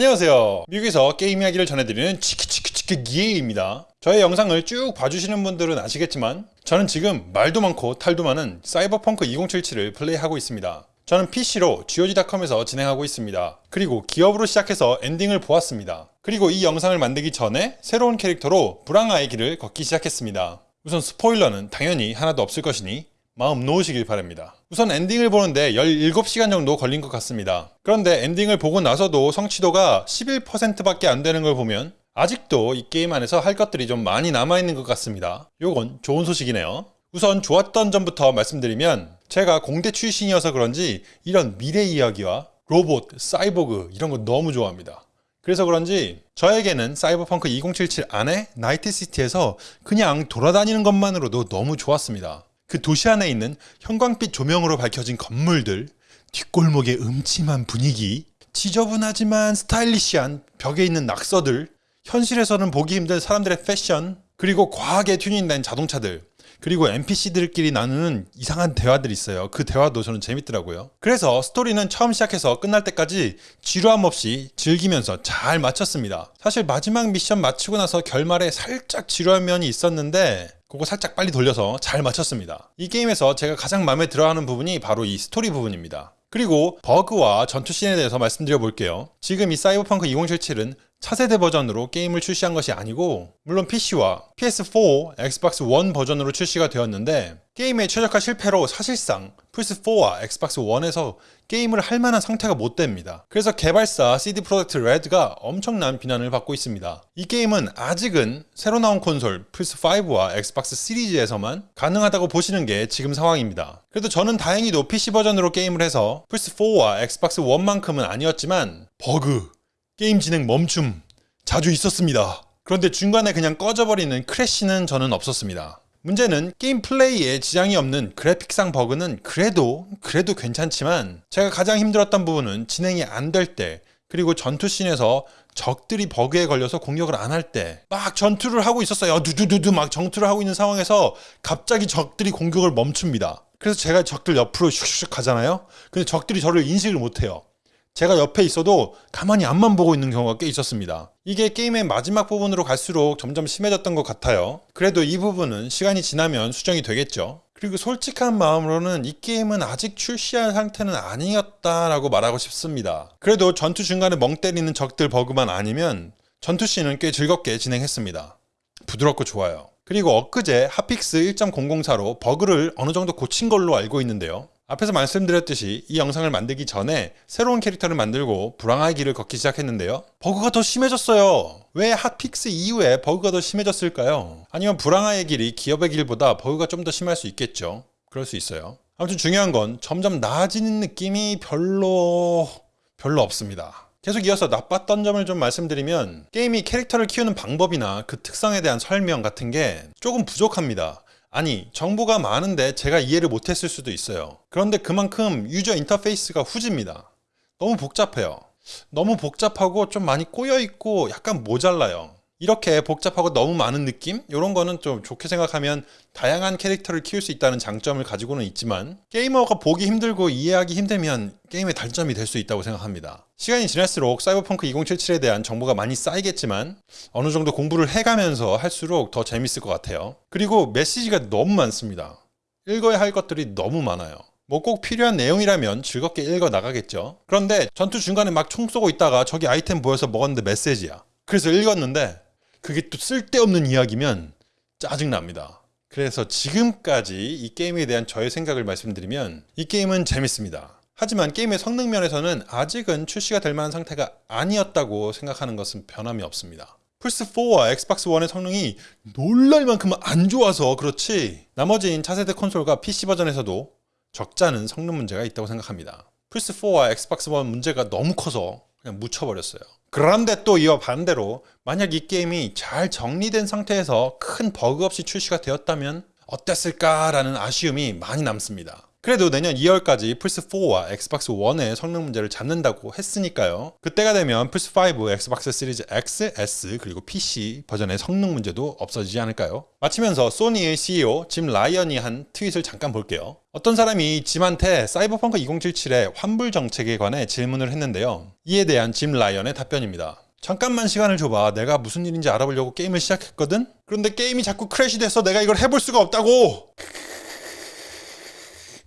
안녕하세요. 미국에서 게임 이야기를 전해드리는 치키치키치키 기에입니다. 저의 영상을 쭉 봐주시는 분들은 아시겠지만 저는 지금 말도 많고 탈도 많은 사이버펑크 2077을 플레이하고 있습니다. 저는 PC로 GOG.com에서 진행하고 있습니다. 그리고 기업으로 시작해서 엔딩을 보았습니다. 그리고 이 영상을 만들기 전에 새로운 캐릭터로 부랑아의 길을 걷기 시작했습니다. 우선 스포일러는 당연히 하나도 없을 것이니 마음 놓으시길 바랍니다. 우선 엔딩을 보는데 17시간 정도 걸린 것 같습니다. 그런데 엔딩을 보고 나서도 성취도가 11%밖에 안 되는 걸 보면 아직도 이 게임 안에서 할 것들이 좀 많이 남아있는 것 같습니다. 요건 좋은 소식이네요. 우선 좋았던 점부터 말씀드리면 제가 공대 출신이어서 그런지 이런 미래 이야기와 로봇, 사이보그 이런 거 너무 좋아합니다. 그래서 그런지 저에게는 사이버펑크 2077 안에 나이트시티에서 그냥 돌아다니는 것만으로도 너무 좋았습니다. 그 도시 안에 있는 형광빛 조명으로 밝혀진 건물들, 뒷골목의 음침한 분위기, 지저분하지만 스타일리시한 벽에 있는 낙서들, 현실에서는 보기 힘든 사람들의 패션, 그리고 과하게 튜닝된 자동차들, 그리고 NPC들끼리 나누는 이상한 대화들이 있어요. 그 대화도 저는 재밌더라고요. 그래서 스토리는 처음 시작해서 끝날 때까지 지루함 없이 즐기면서 잘 마쳤습니다. 사실 마지막 미션 마치고 나서 결말에 살짝 지루한 면이 있었는데 그거 살짝 빨리 돌려서 잘 마쳤습니다. 이 게임에서 제가 가장 마음에 들어하는 부분이 바로 이 스토리 부분입니다. 그리고 버그와 전투 씬에 대해서 말씀드려 볼게요. 지금 이 사이버펑크 2077은 차세대 버전으로 게임을 출시한 것이 아니고 물론 PC와 PS4, 엑스박스 1 버전으로 출시가 되었는데 게임의 최적화 실패로 사실상 플스4와 엑스박스 1에서 게임을 할 만한 상태가 못 됩니다. 그래서 개발사 CD 프로젝트 레드가 엄청난 비난을 받고 있습니다. 이 게임은 아직은 새로 나온 콘솔 플스5와 엑스박스 시리즈에서만 가능하다고 보시는 게 지금 상황입니다. 그래도 저는 다행히도 PC 버전으로 게임을 해서 플스4와 엑스박스 1만큼은 아니었지만 버그, 게임 진행 멈춤 자주 있었습니다. 그런데 중간에 그냥 꺼져버리는 crash는 저는 없었습니다. 문제는 게임 플레이에 지장이 없는 그래픽상 버그는 그래도 그래도 괜찮지만 제가 가장 힘들었던 부분은 진행이 안 될 때 그리고 전투씬에서 적들이 버그에 걸려서 공격을 안 할 때 막 전투를 하고 있었어요. 두두두두 막 전투를 하고 있는 상황에서 갑자기 적들이 공격을 멈춥니다. 그래서 제가 적들 옆으로 슉슉 가잖아요. 근데 적들이 저를 인식을 못해요. 제가 옆에 있어도 가만히 앞만 보고 있는 경우가 꽤 있었습니다. 이게 게임의 마지막 부분으로 갈수록 점점 심해졌던 것 같아요. 그래도 이 부분은 시간이 지나면 수정이 되겠죠. 그리고 솔직한 마음으로는 이 게임은 아직 출시한 상태는 아니었다라고 말하고 싶습니다. 그래도 전투 중간에 멍 때리는 적들 버그만 아니면 전투씬은 꽤 즐겁게 진행했습니다. 부드럽고 좋아요. 그리고 엊그제 hotfix 1.004로 버그를 어느 정도 고친 걸로 알고 있는데요. 앞에서 말씀드렸듯이 이 영상을 만들기 전에 새로운 캐릭터를 만들고 부랑아의 길을 걷기 시작했는데요. 버그가 더 심해졌어요. 왜 hotfix 이후에 버그가 더 심해졌을까요? 아니면 부랑아의 길이 기업의 길보다 버그가 좀 더 심할 수 있겠죠. 그럴 수 있어요. 아무튼 중요한 건 점점 나아지는 느낌이 별로 별로 없습니다. 계속 이어서 나빴던 점을 좀 말씀드리면 게임이 캐릭터를 키우는 방법이나 그 특성에 대한 설명 같은 게 조금 부족합니다. 아니 정보가 많은데 제가 이해를 못했을 수도 있어요. 그런데 그만큼 유저 인터페이스가 후집니다. 너무 복잡해요. 너무 복잡하고 좀 많이 꼬여있고 약간 모자라요 이렇게 복잡하고 너무 많은 느낌? 이런 거는 좀 좋게 생각하면 다양한 캐릭터를 키울 수 있다는 장점을 가지고는 있지만 게이머가 보기 힘들고 이해하기 힘들면 게임의 단점이 될 수 있다고 생각합니다. 시간이 지날수록 사이버펑크 2077에 대한 정보가 많이 쌓이겠지만 어느 정도 공부를 해가면서 할수록 더 재밌을 것 같아요. 그리고 메시지가 너무 많습니다. 읽어야 할 것들이 너무 많아요. 뭐 꼭 필요한 내용이라면 즐겁게 읽어 나가겠죠. 그런데 전투 중간에 막 총 쏘고 있다가 저기 아이템 보여서 먹었는데 메시지야. 그래서 읽었는데 그게 또 쓸데없는 이야기면 짜증납니다. 그래서 지금까지 이 게임에 대한 저의 생각을 말씀드리면 이 게임은 재밌습니다. 하지만 게임의 성능 면에서는 아직은 출시가 될 만한 상태가 아니었다고 생각하는 것은 변함이 없습니다. 플스4와 엑스박스 1의 성능이 놀랄 만큼 안 좋아서 그렇지 나머지인 차세대 콘솔과 PC 버전에서도 적잖은 성능 문제가 있다고 생각합니다. 플스4와 엑스박스 1 문제가 너무 커서 그냥 묻혀버렸어요. 그런데 또 이와 반대로 만약 이 게임이 잘 정리된 상태에서 큰 버그 없이 출시가 되었다면 어땠을까라는 아쉬움이 많이 남습니다. 그래도 내년 2월까지 플스4와 엑스박스 1의 성능 문제를 잡는다고 했으니까요. 그때가 되면 플스5, 엑스박스 시리즈 X, S, 그리고 PC 버전의 성능 문제도 없어지지 않을까요? 마치면서 소니의 CEO 짐 라이언이 한 트윗을 잠깐 볼게요. 어떤 사람이 짐한테 사이버펑크 2077의 환불 정책에 관해 질문을 했는데요. 이에 대한 짐 라이언의 답변입니다. 잠깐만 시간을 줘봐. 내가 무슨 일인지 알아보려고 게임을 시작했거든? 그런데 게임이 자꾸 crash 돼서 내가 이걸 해볼 수가 없다고!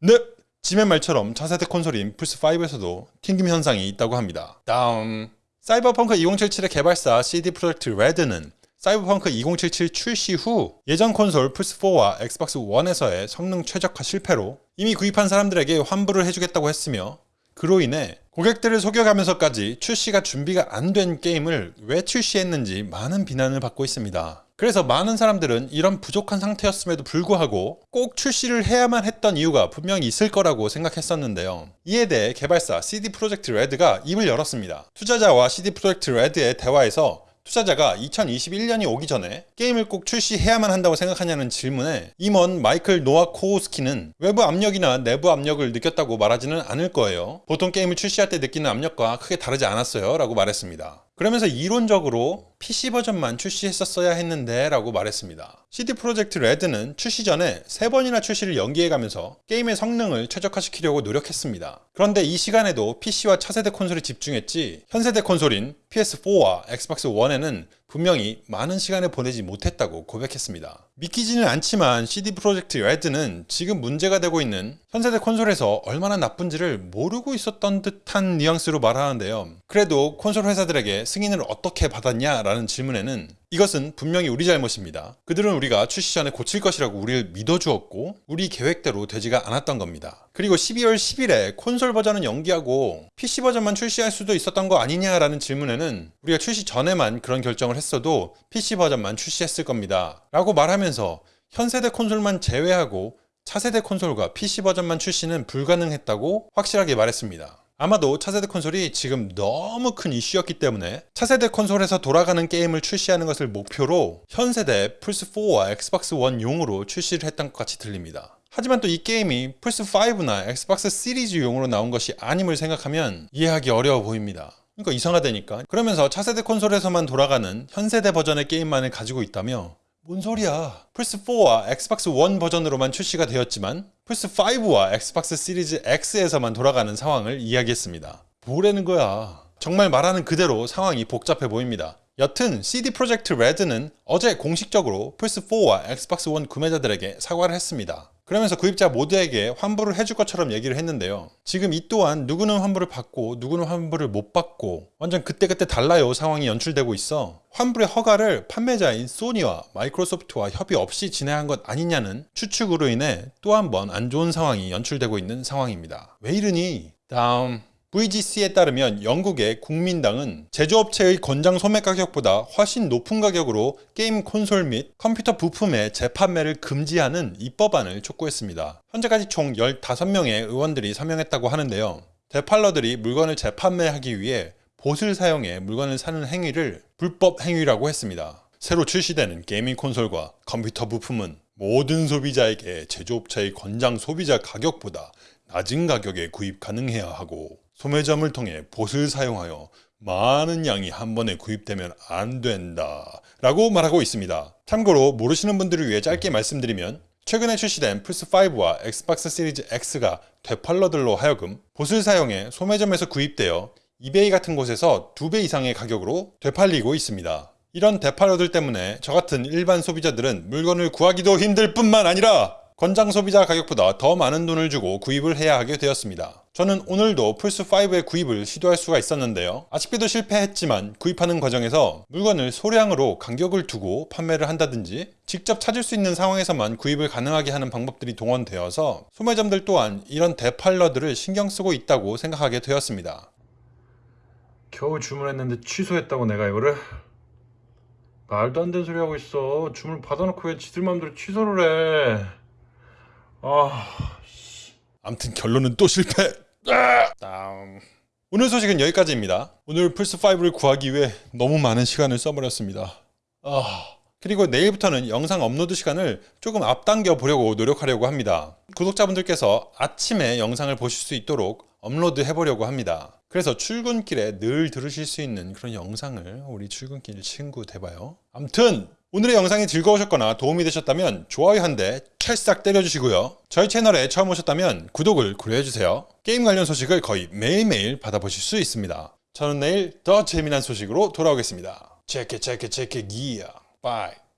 네! 짐의 말처럼 차세대 콘솔인 플스5에서도 튕김 현상이 있다고 합니다. 다음 사이버펑크 2077의 개발사 CD 프로젝트 레드는 사이버펑크 2077 출시 후 예전 콘솔 플스4와 엑스박스 1에서의 성능 최적화 실패로 이미 구입한 사람들에게 환불을 해주겠다고 했으며 그로 인해 고객들을 속여가면서까지 출시가 준비가 안 된 게임을 왜 출시했는지 많은 비난을 받고 있습니다. 그래서 많은 사람들은 이런 부족한 상태였음에도 불구하고 꼭 출시를 해야만 했던 이유가 분명히 있을 거라고 생각했었는데요. 이에 대해 개발사 CD 프로젝트 레드가 입을 열었습니다. 투자자와 CD 프로젝트 레드의 대화에서 투자자가 2021년이 오기 전에 게임을 꼭 출시해야만 한다고 생각하냐는 질문에 임원 마이클 노아 코우스키는 외부 압력이나 내부 압력을 느꼈다고 말하지는 않을 거예요. 보통 게임을 출시할 때 느끼는 압력과 크게 다르지 않았어요. 라고 말했습니다. 그러면서 이론적으로 PC 버전만 출시했었어야 했는데 라고 말했습니다. CD 프로젝트 레드는 출시 전에 3번이나 출시를 연기해가면서 게임의 성능을 최적화시키려고 노력했습니다. 그런데 이 시간에도 PC와 차세대 콘솔에 집중했지 현세대 콘솔인 PS4와 엑스박스 1에는 분명히 많은 시간을 보내지 못했다고 고백했습니다. 믿기지는 않지만 CD 프로젝트 레드는 지금 문제가 되고 있는 현세대 콘솔에서 얼마나 나쁜지를 모르고 있었던 듯한 뉘앙스로 말하는데요. 그래도 콘솔 회사들에게 승인을 어떻게 받았냐라는 질문에는 이것은 분명히 우리 잘못입니다. 그들은 우리가 출시 전에 고칠 것이라고 우리를 믿어주었고 우리 계획대로 되지가 않았던 겁니다. 그리고 12월 10일에 콘솔 버전은 연기하고 PC 버전만 출시할 수도 있었던 거 아니냐라는 질문에는 우리가 출시 전에만 그런 결정을 했어도 PC 버전만 출시했을 겁니다. 라고 말하면서 현세대 콘솔만 제외하고 차세대 콘솔과 PC 버전만 출시는 불가능했다고 확실하게 말했습니다. 아마도 차세대 콘솔이 지금 너무 큰 이슈였기 때문에 차세대 콘솔에서 돌아가는 게임을 출시하는 것을 목표로 현세대 플스4와 엑스박스 1용으로 출시를 했던 것 같이 들립니다. 하지만 또 이 게임이 플스5나 엑스박스 시리즈용으로 나온 것이 아님을 생각하면 이해하기 어려워 보입니다. 그러니까 이상하다니까. 그러면서 차세대 콘솔에서만 돌아가는 현세대 버전의 게임만을 가지고 있다며 뭔 소리야. 플스4와 엑스박스 1 버전으로만 출시가 되었지만 플스5와 엑스박스 시리즈 X에서만 돌아가는 상황을 이야기했습니다. 뭐라는 거야. 정말 말하는 그대로 상황이 복잡해 보입니다. 여튼 CD 프로젝트 레드는 어제 공식적으로 플스4와 엑스박스 1 구매자들에게 사과를 했습니다. 그러면서 구입자 모두에게 환불을 해줄 것처럼 얘기를 했는데요. 지금 이 또한 누구는 환불을 받고 누구는 환불을 못 받고 완전 그때그때 달라요 상황이 연출되고 있어 환불의 허가를 판매자인 소니와 마이크로소프트와 협의 없이 진행한 것 아니냐는 추측으로 인해 또 한 번 안 좋은 상황이 연출되고 있는 상황입니다. 왜 이러니? 다음 VGC에 따르면 영국의 국민당은 제조업체의 권장 소매 가격보다 훨씬 높은 가격으로 게임 콘솔 및 컴퓨터 부품의 재판매를 금지하는 입법안을 촉구했습니다. 현재까지 총 15명의 의원들이 서명했다고 하는데요. 되팔러들이 물건을 재판매하기 위해 봇을 사용해 물건을 사는 행위를 불법 행위라고 했습니다. 새로 출시되는 게이밍 콘솔과 컴퓨터 부품은 모든 소비자에게 제조업체의 권장 소비자 가격보다 낮은 가격에 구입 가능해야 하고 소매점을 통해 봇을 사용하여 많은 양이 한 번에 구입되면 안 된다 라고 말하고 있습니다. 참고로 모르시는 분들을 위해 짧게 말씀드리면 최근에 출시된 플스5와 엑스박스 시리즈 X가 되팔러들로 하여금 봇을 사용해 소매점에서 구입되어 이베이 같은 곳에서 두 배 이상의 가격으로 되팔리고 있습니다. 이런 되팔러들 때문에 저 같은 일반 소비자들은 물건을 구하기도 힘들 뿐만 아니라 권장 소비자 가격보다 더 많은 돈을 주고 구입을 해야 하게 되었습니다. 저는 오늘도 플스5의 구입을 시도할 수가 있었는데요. 아쉽게도 실패했지만 구입하는 과정에서 물건을 소량으로 간격을 두고 판매를 한다든지 직접 찾을 수 있는 상황에서만 구입을 가능하게 하는 방법들이 동원되어서 소매점들 또한 이런 대팔러들을 신경 쓰고 있다고 생각하게 되었습니다. 겨우 주문했는데 취소했다고 내가 이거를? 말도 안 되는 소리 하고 있어. 주문 받아놓고 왜 지들 맘대로 취소를 해. 아, 암튼 결론은 또 실패. 오늘 소식은 여기까지입니다. 오늘 플스5를 구하기 위해 너무 많은 시간을 써버렸습니다. 아, 그리고 내일부터는 영상 업로드 시간을 조금 앞당겨 보려고 노력하려고 합니다. 구독자분들께서 아침에 영상을 보실 수 있도록 업로드 해보려고 합니다. 그래서 출근길에 늘 들으실 수 있는 그런 영상을 우리 출근길 친구 돼봐요. 암튼 오늘의 영상이 즐거우셨거나 도움이 되셨다면 좋아요 한 대 찰싹 때려주시고요. 저희 채널에 처음 오셨다면 구독을 고려해주세요. 게임 관련 소식을 거의 매일매일 받아보실 수 있습니다. 저는 내일 더 재미난 소식으로 돌아오겠습니다. 체크 체크 체크 기야. 바이.